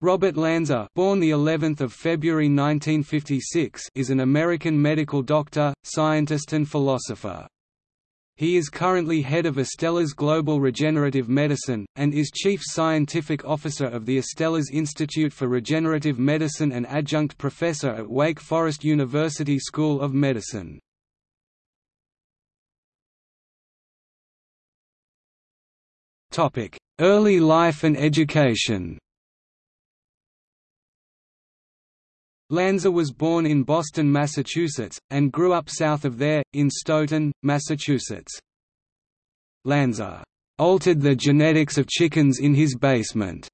Robert Lanza, born the 11th of February 1956, is an American medical doctor, scientist and philosopher. He is currently head of Astellas Global Regenerative Medicine, and is Chief Scientific Officer of the Astellas Institute for Regenerative Medicine and adjunct professor at Wake Forest University School of Medicine. Topic: Early life and education Lanza was born in Boston, Massachusetts, and grew up south of there, in Stoughton, Massachusetts. Lanza altered the genetics of chickens in his basement,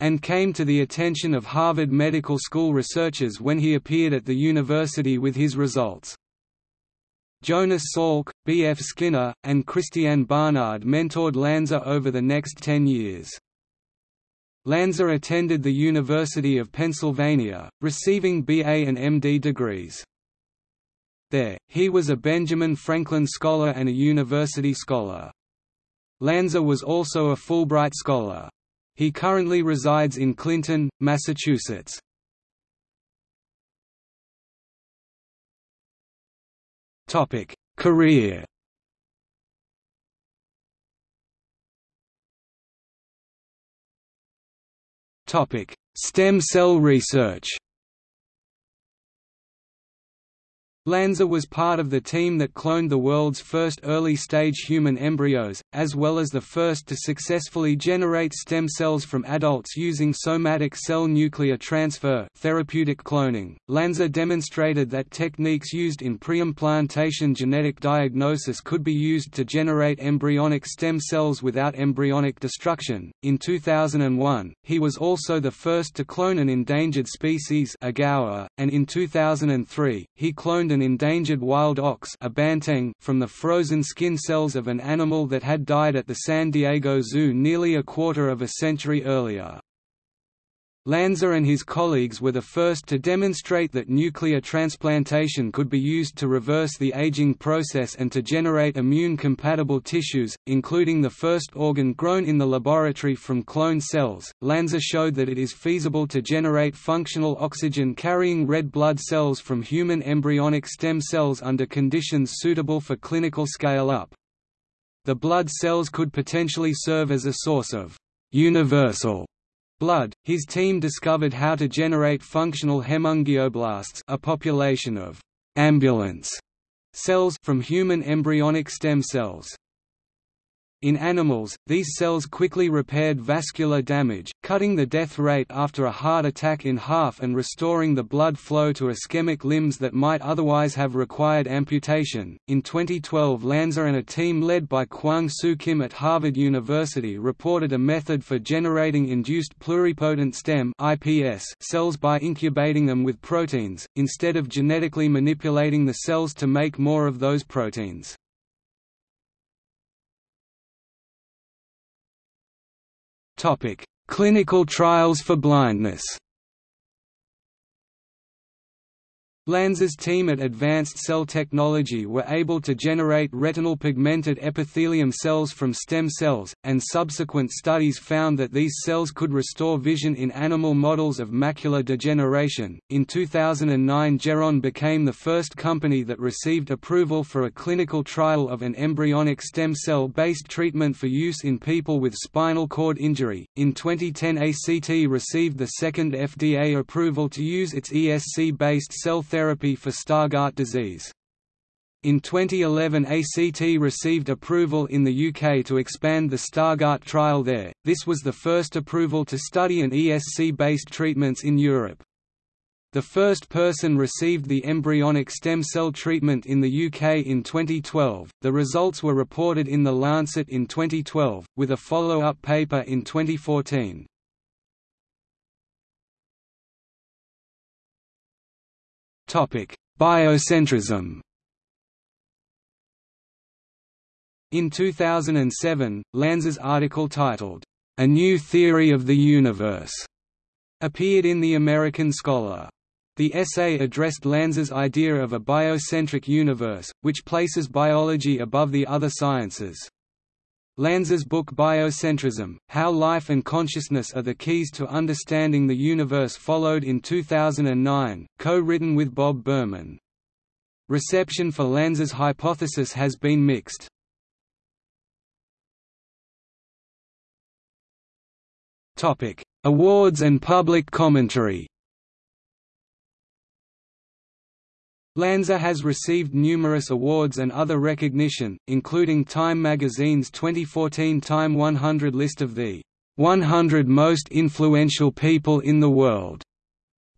and came to the attention of Harvard Medical School researchers when he appeared at the university with his results. Jonas Salk, B. F. Skinner, and Christiaan Barnard mentored Lanza over the next ten years. Lanza attended the University of Pennsylvania, receiving BA and MD degrees. There, he was a Benjamin Franklin Scholar and a University Scholar. Lanza was also a Fulbright Scholar. He currently resides in Clinton, Massachusetts. Career Stem cell research Lanza was part of the team that cloned the world's first early-stage human embryos, as well as the first to successfully generate stem cells from adults using somatic cell nuclear transfer therapeutic cloning. Lanza demonstrated that techniques used in preimplantation genetic diagnosis could be used to generate embryonic stem cells without embryonic destruction. In 2001, he was also the first to clone an endangered species a gaur, and in 2003, he cloned an endangered wild ox a banteng from the frozen skin cells of an animal that had died at the San Diego Zoo nearly a quarter of a century earlier. Lanza and his colleagues were the first to demonstrate that nuclear transplantation could be used to reverse the aging process and to generate immune-compatible tissues, including the first organ grown in the laboratory from cloned cells. Lanza showed that it is feasible to generate functional oxygen-carrying red blood cells from human embryonic stem cells under conditions suitable for clinical scale-up. The blood cells could potentially serve as a source of universal blood, his team discovered how to generate functional hemangioblasts a population of ambulance cells from human embryonic stem cells. In animals, these cells quickly repaired vascular damage, cutting the death rate after a heart attack in half and restoring the blood flow to ischemic limbs that might otherwise have required amputation. In 2012, Lanza and a team led by Kwang Soo Kim at Harvard University reported a method for generating induced pluripotent stem (IPS) cells by incubating them with proteins, instead of genetically manipulating the cells to make more of those proteins. Topic: Clinical trials for blindness. Lanza's team at Advanced Cell Technology were able to generate retinal pigmented epithelium cells from stem cells, and subsequent studies found that these cells could restore vision in animal models of macular degeneration. In 2009, Geron became the first company that received approval for a clinical trial of an embryonic stem cell based treatment for use in people with spinal cord injury. In 2010, ACT received the second FDA approval to use its ESC based cell therapy therapy for Stargardt disease. In 2011 ACT received approval in the UK to expand the Stargardt trial there, this was the first approval to study an ESC-based treatments in Europe. The first person received the embryonic stem cell treatment in the UK in 2012. The results were reported in The Lancet in 2012, with a follow up paper in 2014. Biocentrism In 2007, Lanza's article titled, A New Theory of the Universe, appeared in The American Scholar. The essay addressed Lanza's idea of a biocentric universe, which places biology above the other sciences. Lanza's book Biocentrism, How Life and Consciousness Are the Keys to Understanding the Universe followed in 2009, co-written with Bob Berman. Reception for Lanza's hypothesis has been mixed. Awards and public commentary Lanza has received numerous awards and other recognition, including Time magazine's 2014 Time 100 list of the 100 most influential people in the world,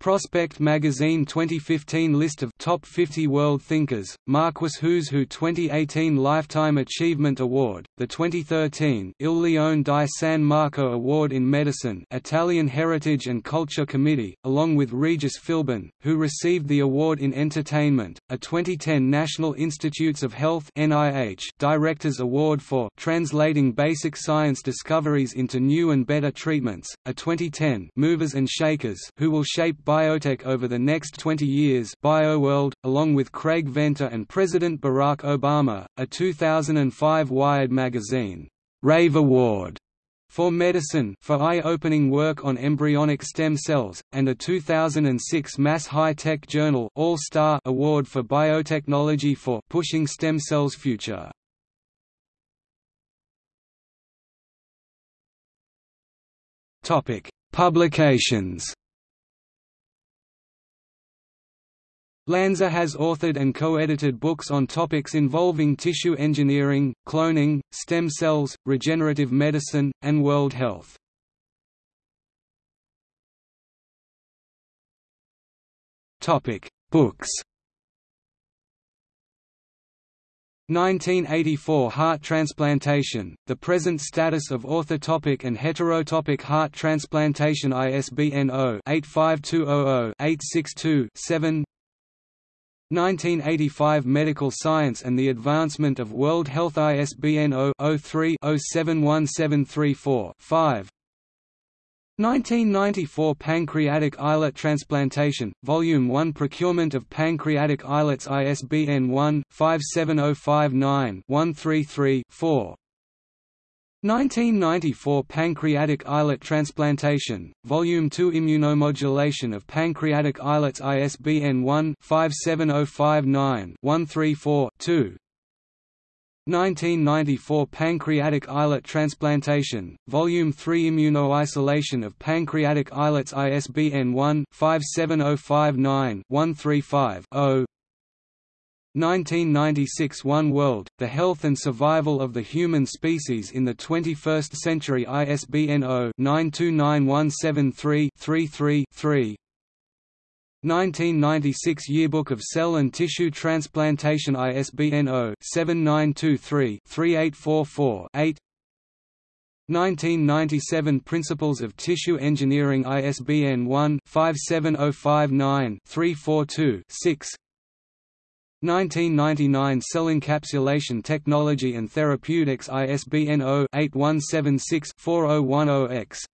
Prospect Magazine 2015 list of Top 50 World Thinkers, Marquis Who's Who 2018 Lifetime Achievement Award, the 2013 Il Leone di San Marco Award in Medicine Italian Heritage and Culture Committee, along with Regis Philbin, who received the award in Entertainment, a 2010 National Institutes of Health NIH Directors Award for Translating Basic Science Discoveries into New and Better Treatments, a 2010 Movers and Shakers Who Will Shape biotech over the next 20 years BioWorld, along with Craig Venter and President Barack Obama, a 2005 Wired magazine, Rave Award for Medicine for eye-opening work on embryonic stem cells, and a 2006 Mass High Tech Journal All-Star Award for Biotechnology for Pushing Stem Cells Future. Publications Lanza has authored and co-edited books on topics involving tissue engineering, cloning, stem cells, regenerative medicine, and world health. Topic: Books 1984 Heart transplantation, the present status of orthotopic and heterotopic heart transplantation ISBN 0-85200-862-7 1985 Medical Science and the Advancement of World Health ISBN 0-03-071734-5 1994 Pancreatic islet transplantation, Volume 1 Procurement of pancreatic islets ISBN 1-57059-133-4 1994 Pancreatic islet transplantation, Volume 2 Immunomodulation of pancreatic islets ISBN 1-57059-134-2 1994 Pancreatic islet transplantation, Volume 3 Immunoisolation of pancreatic islets ISBN 1-57059-135-0 1996 One World, The Health and Survival of the Human Species in the 21st Century ISBN 0-929173-33-3 1996 Yearbook of Cell and Tissue Transplantation ISBN 0-7923-3844-8 1997 Principles of Tissue Engineering ISBN 1-57059-342-6 1999 Cell Encapsulation Technology and Therapeutics ISBN 0-8176-4010-X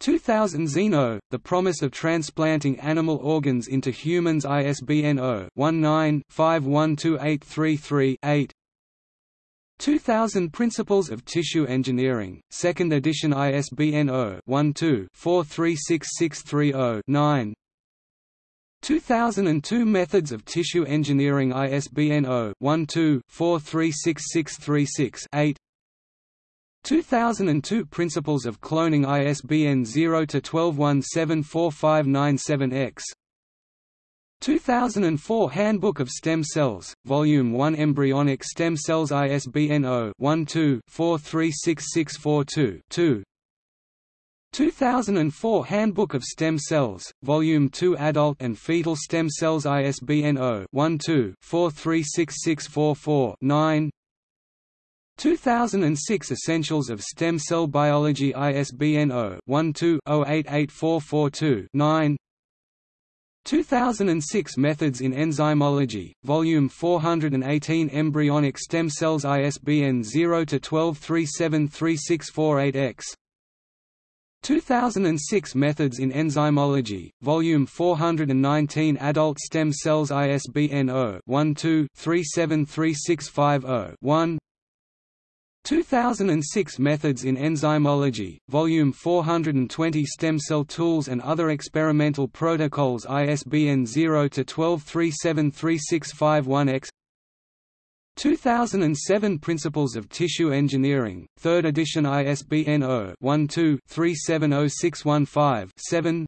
2000 Xeno, The Promise of Transplanting Animal Organs into Humans ISBN 0-19-512833-8 2000 Principles of Tissue Engineering, 2nd edition ISBN 0-12-436630-9 2002 Methods of Tissue Engineering ISBN 0-12-436636-8 2002 Principles of Cloning ISBN 0-12174597-X 2004 Handbook of Stem Cells, Volume 1 Embryonic Stem Cells ISBN 0-12-436642-2 2004 Handbook of Stem Cells, Volume 2 Adult and Fetal Stem Cells ISBN 0-12-436644-9 2006 Essentials of Stem Cell Biology ISBN 0-12-088442-9 2006 Methods in Enzymology, Volume 418 Embryonic Stem Cells ISBN 0-12373648-X 2006 Methods in Enzymology, Volume 419 Adult Stem Cells ISBN 0-12-373650-1 2006 Methods in Enzymology, Volume 420 Stem Cell Tools and Other Experimental Protocols ISBN 0-12373651-X 2007 Principles of Tissue Engineering, 3rd edition ISBN 0-12-370615-7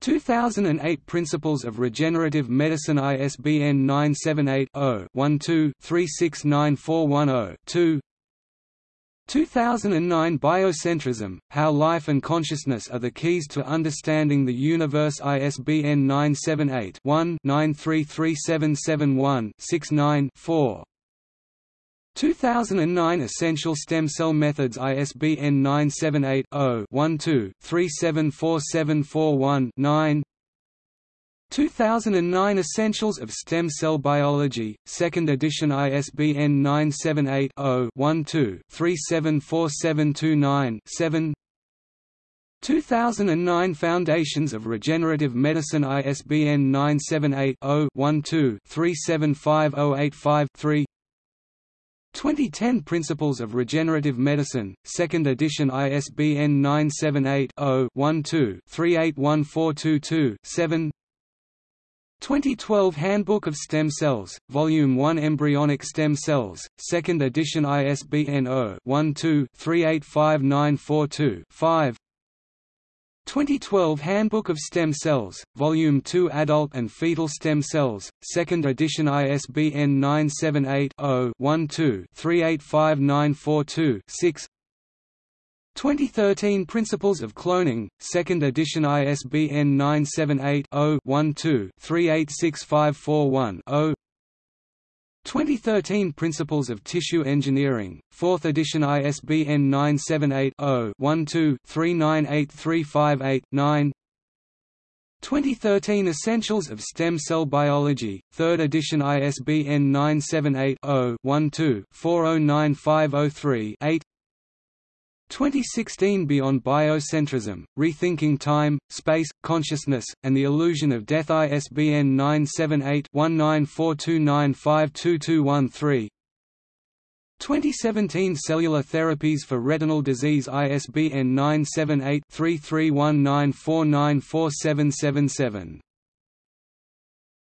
2008 Principles of Regenerative Medicine ISBN 978-0-12-369410-2 2009 Biocentrism, How Life and Consciousness Are the Keys to Understanding the Universe. ISBN 978-1-933771-69-4 2009 Essential Stem Cell Methods. ISBN 978-0-12-374741-9 2009 Essentials of Stem Cell Biology, 2nd edition ISBN 978-0-12-374729-7 2009 Foundations of Regenerative Medicine ISBN 978 0 12 375085 2010 Principles of Regenerative Medicine, 2nd edition ISBN 978-0-12-381422-7 2012 Handbook of Stem Cells, Volume 1 Embryonic Stem Cells, 2nd edition ISBN 0-12-385942-5 2012 Handbook of Stem Cells, Volume 2 Adult and Fetal Stem Cells, 2nd edition ISBN 978-0-12-385942-6 2013 Principles of Cloning, 2nd edition ISBN 978 0 12 386541 2013 Principles of Tissue Engineering, 4th edition ISBN 978-0-12-398358-9 2013 Essentials of Stem Cell Biology, 3rd edition ISBN 978-0-12-409503-8 2016 Beyond Biocentrism, Rethinking Time, Space, Consciousness, and the Illusion of Death. ISBN 978-1942952213 2017 Cellular Therapies for Retinal Disease. ISBN 978 3319494777